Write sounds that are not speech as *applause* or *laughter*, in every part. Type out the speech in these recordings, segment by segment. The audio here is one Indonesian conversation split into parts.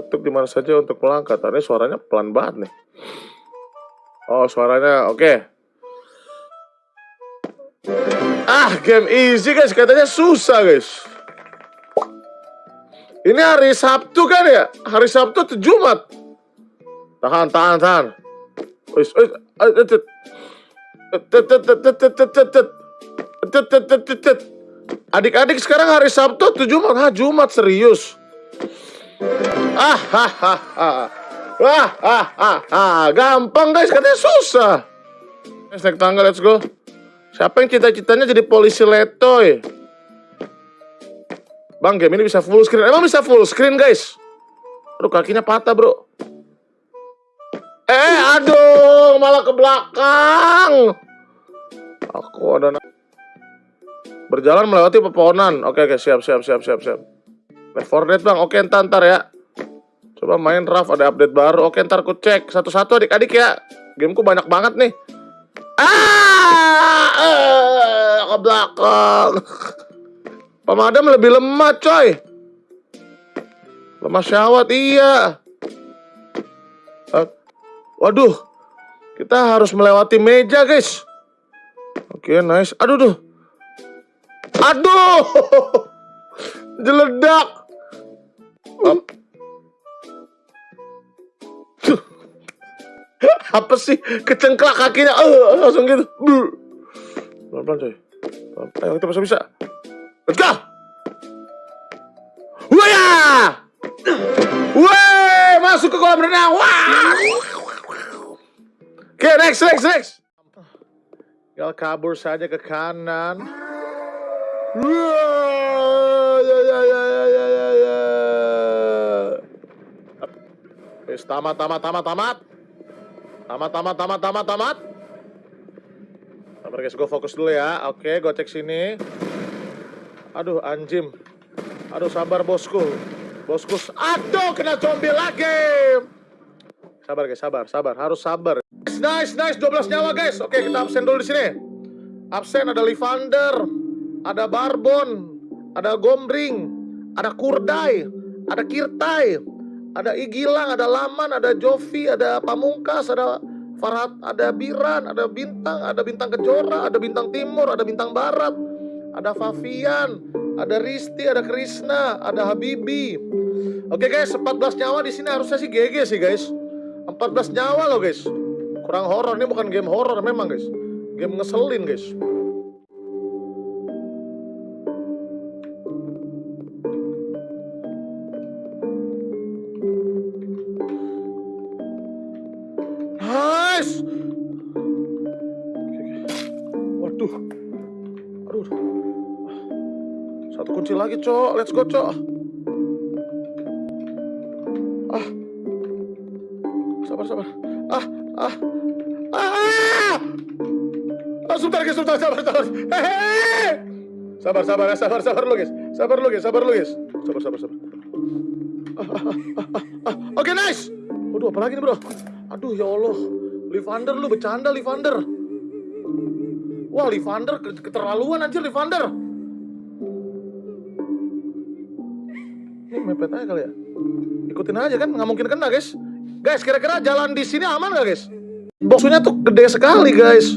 Ketuk di mana saja untuk melangkah. Tadi suaranya pelan banget nih. Oh, suaranya oke. Okay. Ah, game easy guys. Katanya susah guys. Ini hari Sabtu kan ya? Hari Sabtu atau Jumat? Tahan, tahan, tahan. Wis, wis, Adik-adik sekarang hari Sabtu atau Jumat? Ha, Jumat serius. Ah, ha, ha, ha. Wah, ah, ah, ah, gampang guys, katanya susah. Guys, naik tangga, let's go. Siapa yang cita-citanya jadi polisi letoy? Bang, game ini bisa full screen. Emang bisa full screen, guys? Aduh, kakinya patah, bro. Eh, aduh, malah ke belakang. Aku ada berjalan melewati pepohonan. Oke, oke, siap, siap, siap, siap, siap. Left 4 Dead, Bang. Oke, entar, entar ya. Coba main Raf, ada update baru. Oke, ntar aku cek satu-satu adik-adik ya. Gameku banyak banget nih. Ah, eh, ke belakang. *laughs* Pemadam lebih lemah, coy. Lemah syawat, iya. Uh, waduh, kita harus melewati meja, guys. Oke, nice. Aduh, duh. Aduh, *laughs* jeledak. Apa sih kecengklak kakinya uh, langsung gitu pelan pelan coy ayo kita bisa bisa let's go Wah! Wah, masuk ke kolam renang. Wah! Oke, okay, next, next, next. Tinggal kabur saja ke kanan. Wah, ya, ya, ya, ya, ya, ya, ya. Wes, tamat, tamat, tamat, tamat. Tamat, tamat, tamat, tamat, tamat. Sabar guys, gue fokus dulu ya. Oke, gue cek sini. Aduh, anjim. Aduh, sabar bosku. Bosku, aduh, kena zombie lagi. Sabar guys, sabar, sabar. Harus sabar. Nice, nice, 12 nyawa guys. Oke, kita absen dulu di sini. Absen ada Livander, ada Barbon, ada Gombring, ada Kurdai, ada Kirtai, ada Igilang, ada Laman, ada Jovi, ada Pamungkas, ada Farhat, ada Biran, ada Bintang, ada Bintang Kejora, ada Bintang Timur, ada Bintang Barat, ada Favian, ada Risti, ada Krisna, ada Habibi. Oke guys, 14 nyawa di sini harusnya sih GG sih guys. 14 nyawa loh guys. Kurang horor, ini bukan game horor memang guys. Game ngeselin guys. Kunci lagi, Cok. Let's go, Cok. Ah. Sabar, sabar. Ah, ah. Ah! Ah, sebentar, guys, sebentar, sabar, sabar. Hehehe. Sabar, sabar, ya, sabar, sabar lu, guys. Sabar lu, guys, sabar lu, guys. Sabar, sabar, sabar. Ah, ah, ah, ah, ah. Oke, okay, nice. Waduh, apa lagi nih, bro? Aduh, ya Allah. Livander lu, bercanda, Livander. Wah, Livander keterlaluan anjir, Livander. Mepet aja kali ya. Ikutin aja kan, nggak mungkin kena guys. Guys, kira-kira jalan di sini aman nggak guys? Boxnya tuh gede sekali guys.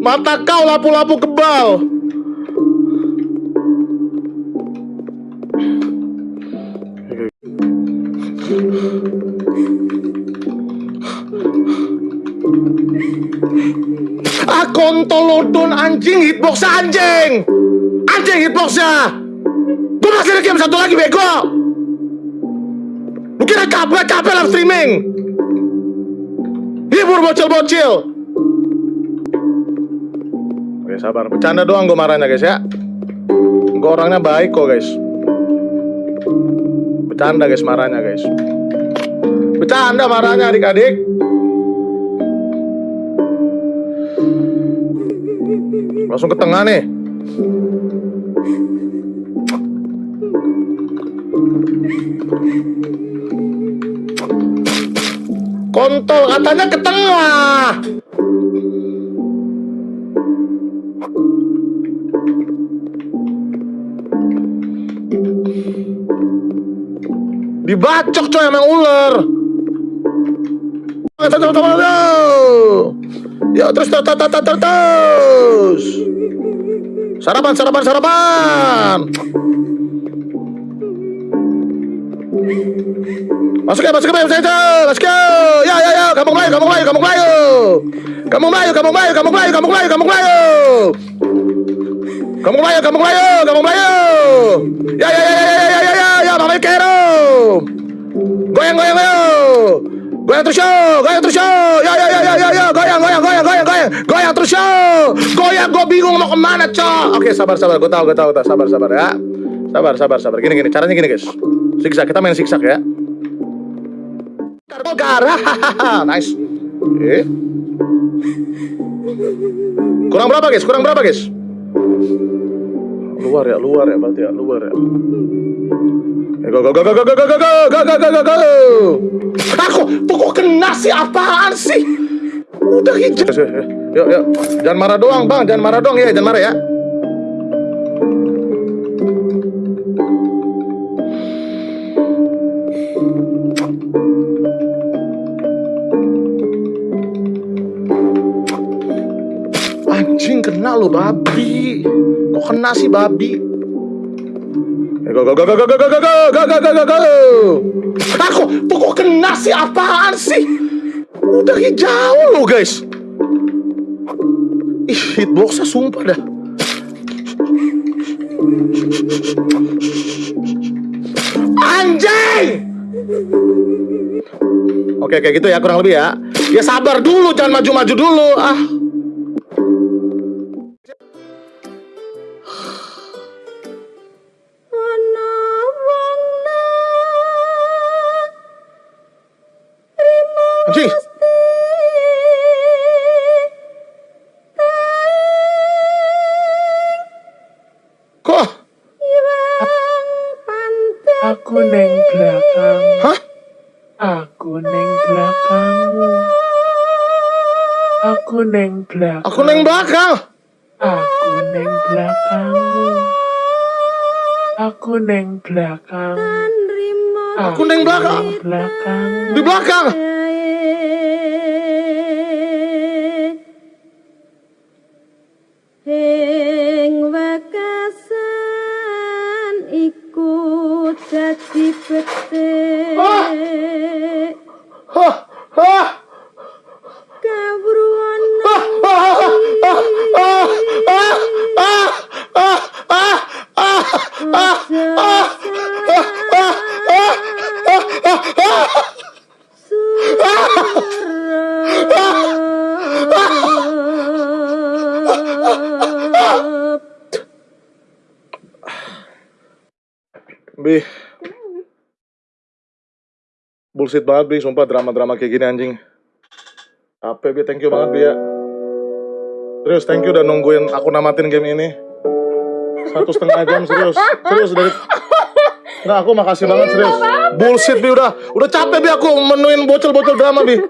Mata kau lapu-lapu kebal. Ah kontol lodon anjing hitbox anjing. Anjing hitboxnya Gue masih ada game satu lagi bego. Lu kira kabel kabel live streaming Hibur bocil-bocil Sabar. Bercanda doang gue marahnya guys ya. Gue orangnya baik kok guys. Bercanda guys marahnya guys. Bercanda marahnya adik-adik. Langsung ke tengah nih. Kontol katanya ke tengah. Dibacok coy emang ular. Yo terus terus terus terus. Sarapan sarapan sarapan. Masuk ya masuk ya masuk ya let's go. Ya ya ya kampung Melayu kampung Melayu kampung Melayu. Kampung Melayu kampung Melayu kampung Melayu kampung Melayu kampung Melayu. Kampung Melayu kampung Melayu kampung Melayu. Ya ya ya ya ya ya ya ya Mama Kero. Goyang goyang goyang. Goyang terus yo, goyang terus yo. Ya ya ya ya ya, goyang goyang goyang goyang goyang. Goyang terus yo. Goyang gue bingung mau ke mana, Cok. Oke, sabar sabar, gue tahu gue tahu, sabar sabar ya. Sabar sabar sabar. Gini gini, caranya gini, guys. Siksak, kita main siksak ya. Karbol gara. nice. Oke. Kurang berapa, guys? Kurang berapa, guys? Luar ya, luar ya, berarti ya, luar ya. Go go go go go go go go go go go go go. Aku tuh kok kena sih apaan sih? Udah hijau. Yuk yuk. Jangan marah doang bang, jangan marah doang ya, jangan marah ya. Anjing kena lo babi. Kok kena sih babi? Go go go go go go go go go go go go go Aku tuh kok kena sih apaan sih? Udah jauh loh guys. Ih, hitboxnya sumpah dah. Anjing! Oke, kayak gitu ya kurang lebih ya. Ya sabar dulu, jangan maju-maju dulu. Ah. Anjing. Kok? Aku neng belakang. Hah? Aku neng belakangmu. Aku neng belakang. Aku neng belakang. Aku neng belakangmu. Aku neng belakang. Aku neng belakang. belakang. Di belakang. Ing wekasan iku dadi petik Bi. Bullshit banget, Bi. Sumpah drama-drama kayak gini anjing. Apa, Bi? Thank you banget, Bi ya. Serius, thank you udah nungguin aku namatin game ini. Satu setengah jam, serius. Serius, dari... Nggak, aku makasih banget serius. Bullshit Bi udah, udah capek Bi aku menuin bocil-bocil drama Bi.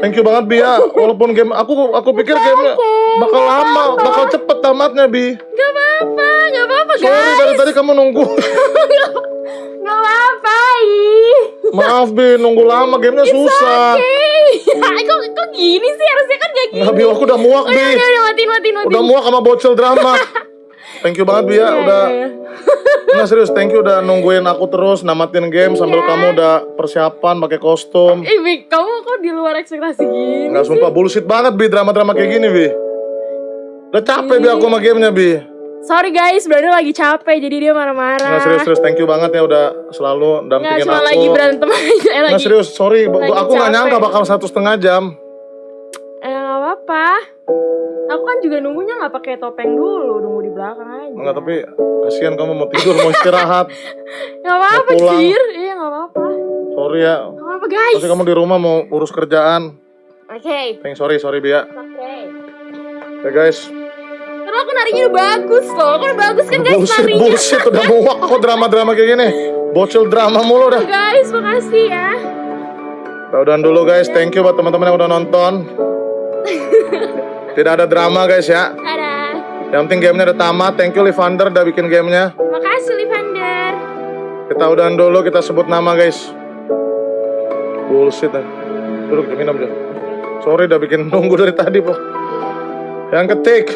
Thank you banget Bi ya. Walaupun game aku aku pikir gamenya bakal lama, bakal cepet tamatnya Bi. Gak apa-apa, gak apa-apa Sorry guys. dari tadi kamu nunggu. *laughs* Gak apa-apa. Maaf Bi, nunggu lama gamenya susah. Oke. *laughs* kok, kok gini sih? Harusnya kan gak gini. Nggak Bi, aku udah muak Udah, Bi. udah, udah, matiin, matiin, matiin. Udah muak sama bocil drama. *laughs* Thank you banget Bi ya, Iya, udah iya. *laughs* Nggak serius, thank you udah nungguin aku terus namatin game sambil Iya. kamu udah persiapan pakai kostum. Eh, Bi, kamu kok di luar ekspektasi gini Nggak sih? sumpah bullshit banget Bi drama-drama kayak gini Bi. Udah capek Bi aku sama gamenya Bi. Sorry guys, Brandon lagi capek jadi dia marah-marah. Nggak serius serius thank you banget ya udah selalu Nggak, dampingin cuma aku. lagi berantem *laughs* aja. Eh, Nggak lagi. serius, sorry, lagi aku nggak nyangka bakal satu setengah jam. Eh, nggak apa-apa. Aku kan juga nunggunya nggak pakai topeng dulu, nunggu di belakang aja. Enggak tapi kasihan kamu mau tidur mau istirahat. *laughs* Nggak apa-apa. Cir. Iya, nggak apa-apa. Sorry ya. Nggak apa-apa, guys. Pasti kamu di rumah mau urus kerjaan. Oke. Thank sorry sorry Bi ya. Oke. Ya guys. Karena aku narinya udah bagus loh. Aku udah bagus kan guys Bullshit narinya. bullshit udah muak aku drama-drama kayak gini. Bocil drama mulu dah. Guys, makasih ya. Kita udahan dulu guys. Thank you buat teman-teman yang udah nonton. *laughs* Tidak ada drama guys ya. Dadah. Yang penting gamenya udah tamat. Thank you Livander udah bikin gamenya. Makasih, Livander. Kita udahan dulu, kita sebut nama guys. Bullshit ah. Duduk kita minum aja. Sorry udah bikin *laughs* nunggu dari tadi po. Yang ketik.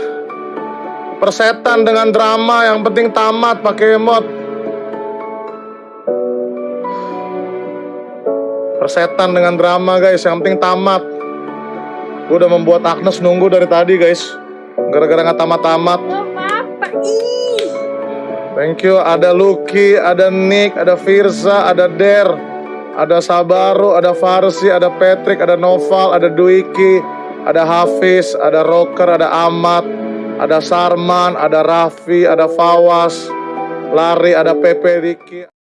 Persetan dengan drama, yang penting tamat pakai emot. Persetan dengan drama guys, yang penting tamat. Gue udah membuat Agnes nunggu dari tadi guys. Gara-gara nggak tamat-tamat. Thank you. Ada Lucky, ada Nick, ada Firza, ada Der, ada Sabaru, ada Farsi, ada Patrick, ada Noval, ada Duiki, ada Hafiz, ada Rocker, ada Ahmad, ada Sarman, ada Raffi, ada Fawas, Lari, ada Pepe Riki.